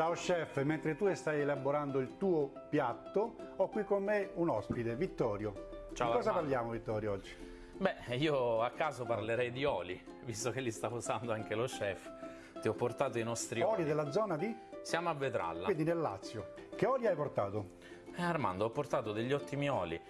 Ciao chef, mentre tu stai elaborando il tuo piatto, ho qui con me un ospite, Vittorio. Ciao, Di cosa Armando. parliamo Vittorio oggi? Beh, io a caso parlerei di oli, visto che li sta usando anche lo chef. Ti ho portato i nostri oli. Oli della zona di? Siamo a Vetralla. Quindi nel Lazio. Che oli hai portato? Eh, Armando, ho portato degli ottimi oli.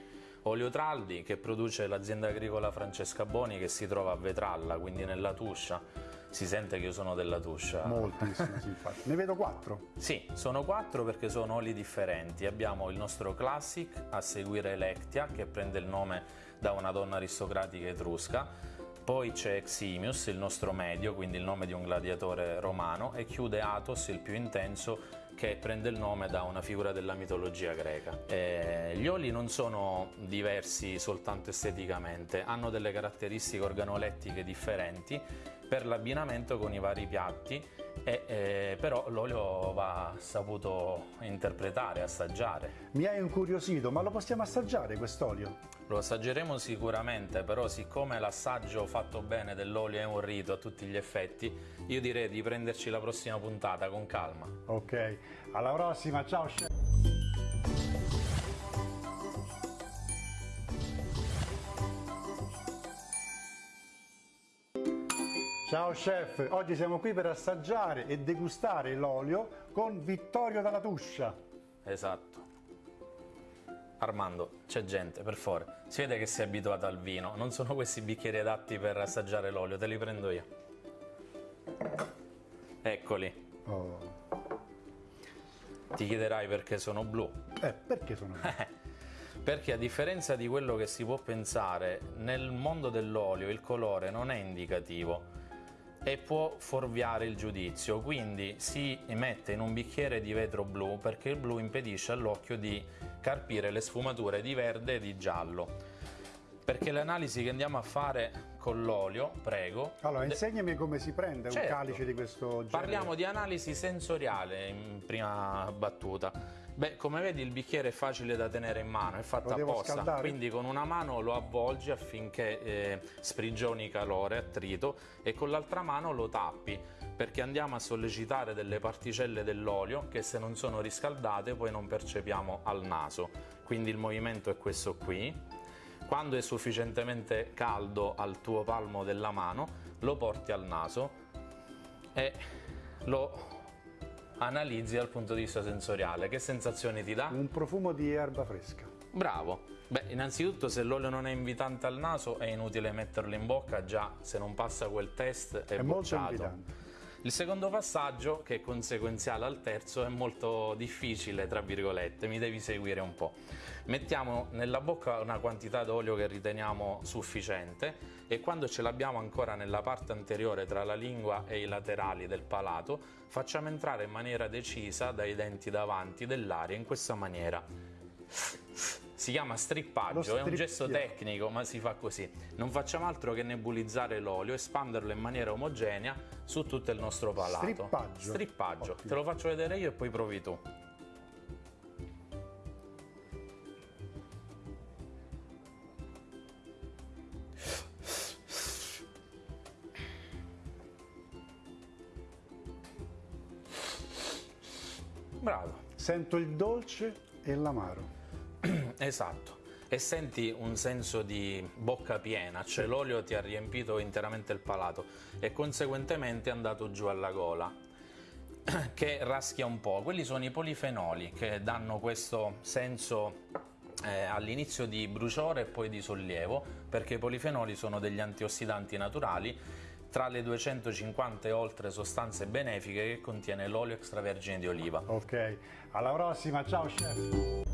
Olio Traldi che produce l'azienda agricola Francesca Boni che si trova a Vetralla, quindi nella Tuscia. Si sente che io sono della Tuscia. Moltissimo, sì, infatti. Ne vedo quattro. Sì, sono quattro perché sono oli differenti. Abbiamo il nostro Classic, a seguire Electia, che prende il nome da una donna aristocratica etrusca. Poi c'è Eximius, il nostro medio, quindi il nome di un gladiatore romano, e chiude Athos, il più intenso, che prende il nome da una figura della mitologia greca. Eh, gli oli non sono diversi soltanto esteticamente, hanno delle caratteristiche organolettiche differenti per l'abbinamento con i vari piatti, e, eh, però l'olio va saputo interpretare, assaggiare. Mi hai incuriosito, ma lo possiamo assaggiare quest'olio? Lo assaggeremo sicuramente, però siccome l'assaggio fatto bene dell'olio è un rito a tutti gli effetti, io direi di prenderci la prossima puntata con calma. Ok, alla prossima, ciao chef! Ciao chef, oggi siamo qui per assaggiare e degustare l'olio con Vittorio dalla Tuscia. Esatto. Armando, c'è gente, per favore. Si vede che sei abituato al vino. Non sono questi bicchieri adatti per assaggiare l'olio, te li prendo io. Eccoli. Oh. Ti chiederai perché sono blu. Eh, perché sono Perché a differenza di quello che si può pensare, nel mondo dell'olio il colore non è indicativo e può fuorviare il giudizio, quindi si mette in un bicchiere di vetro blu perché il blu impedisce all'occhio di carpire le sfumature di verde e di giallo. Perché le analisi che andiamo a fare con l'olio, prego, Allora, insegnami come si prende Certo. un calice di questo genere. Parliamo di analisi sensoriale in prima battuta. Beh, come vedi il bicchiere è facile da tenere in mano, è fatto apposta, scaldare? quindi con una mano lo avvolgi affinché eh, sprigioni calore, attrito e con l'altra mano lo tappi perché andiamo a sollecitare delle particelle dell'olio che se non sono riscaldate poi non percepiamo al naso. Quindi il movimento è questo qui. Quando è sufficientemente caldo al tuo palmo della mano, lo porti al naso e lo analizzi dal punto di vista sensoriale. Che sensazioni ti dà? Un profumo di erba fresca. Bravo! Beh, innanzitutto se l'olio non è invitante al naso è inutile metterlo in bocca, già se non passa quel test è, È molto bocciato. invitante. Il secondo passaggio, che è conseguenziale al terzo, è molto difficile, tra virgolette, mi devi seguire un po'. Mettiamo nella bocca una quantità d'olio che riteniamo sufficiente e quando ce l'abbiamo ancora nella parte anteriore tra la lingua e i laterali del palato, facciamo entrare in maniera decisa dai denti davanti dell'aria in questa maniera. Si chiama strippaggio, è un gesto tecnico, ma si fa così. Non facciamo altro che nebulizzare l'olio, espanderlo in maniera omogenea su tutto il nostro palato. Strippaggio. Strippaggio. Ottimo. Te lo faccio vedere io e poi provi tu. Bravo. Sento il dolce e l'amaro. Esatto. E senti un senso di bocca piena, cioè l'olio ti ha riempito interamente il palato e conseguentemente è andato giù alla gola, che raschia un po'. Quelli sono i polifenoli che danno questo senso eh, all'inizio di bruciore e poi di sollievo, perché i polifenoli sono degli antiossidanti naturali tra le 250 e oltre sostanze benefiche che contiene l'olio extravergine di oliva. Ok, alla prossima, ciao chef!